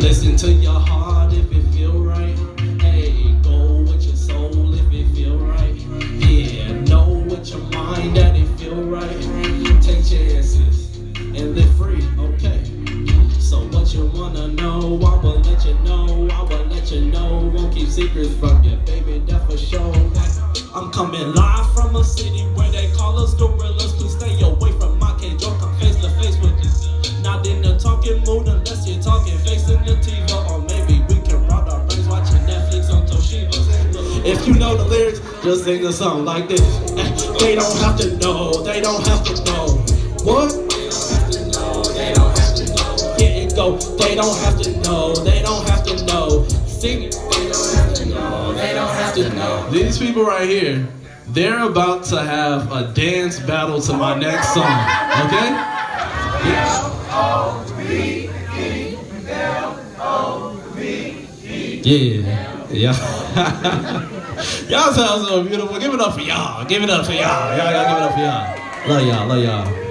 Listen to your heart if it feel right. Hey, go with your soul if it feel right. Yeah, know with your mind that it feel right. Take chances and live free, okay? So what you wanna know, I will let you know, I will let you know. Won't keep secrets from you, baby, that for sure. I'm coming live from a city where they call us gorillas. Please stay away from my cage or come face to face with you. Not in the talking mood If you know the lyrics, just sing a song like this. They don't have to know, What? they don't have to know. What? Here it go. They don't have to know. They don't have to know. Sing it. They don't have to know. They don't have to know. These people right here, they're about to have a dance battle to my next song. Okay? Yeah. Yeah. y'all sound so beautiful. Give it up for y'all. Give it up for y'all. Y'all, y'all give it up for y'all. Love y'all. Love y'all.